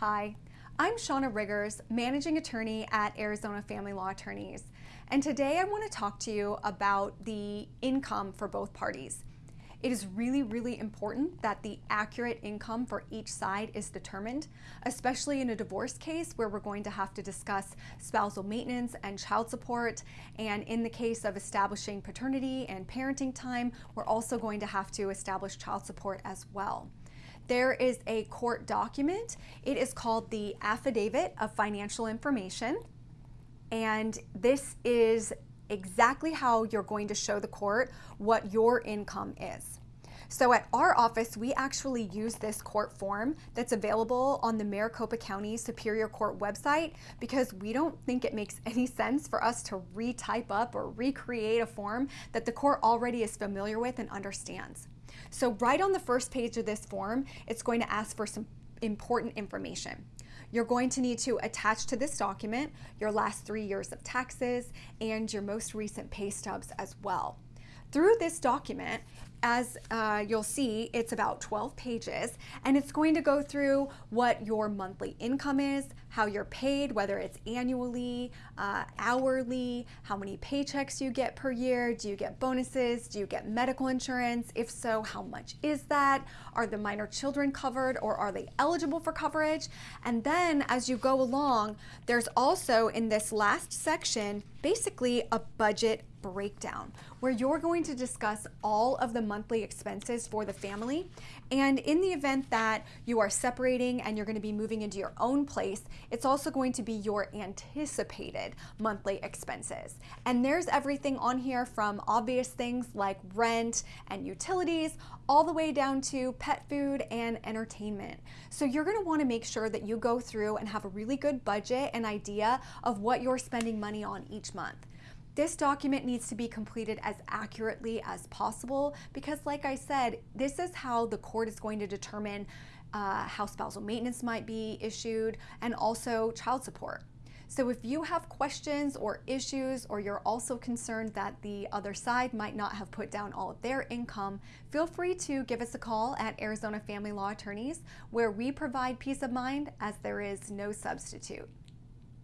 Hi, I'm Shauna Riggers, Managing Attorney at Arizona Family Law Attorneys, and today I want to talk to you about the income for both parties. It is really, really important that the accurate income for each side is determined, especially in a divorce case where we're going to have to discuss spousal maintenance and child support. And in the case of establishing paternity and parenting time, we're also going to have to establish child support as well there is a court document. It is called the Affidavit of Financial Information. And this is exactly how you're going to show the court what your income is. So at our office, we actually use this court form that's available on the Maricopa County Superior Court website because we don't think it makes any sense for us to retype up or recreate a form that the court already is familiar with and understands. So right on the first page of this form, it's going to ask for some important information. You're going to need to attach to this document your last three years of taxes and your most recent pay stubs as well. Through this document, as uh, you'll see, it's about 12 pages and it's going to go through what your monthly income is, how you're paid, whether it's annually, uh, hourly, how many paychecks you get per year, do you get bonuses, do you get medical insurance? If so, how much is that? Are the minor children covered or are they eligible for coverage? And then as you go along, there's also in this last section basically a budget breakdown where you're going to discuss all of the monthly expenses for the family. And in the event that you are separating and you're going to be moving into your own place, it's also going to be your anticipated monthly expenses. And there's everything on here from obvious things like rent and utilities all the way down to pet food and entertainment. So you're going to want to make sure that you go through and have a really good budget and idea of what you're spending money on each month. This document needs to be completed as accurately as possible because like I said, this is how the court is going to determine uh, how spousal maintenance might be issued and also child support. So if you have questions or issues, or you're also concerned that the other side might not have put down all of their income, feel free to give us a call at Arizona Family Law Attorneys, where we provide peace of mind as there is no substitute.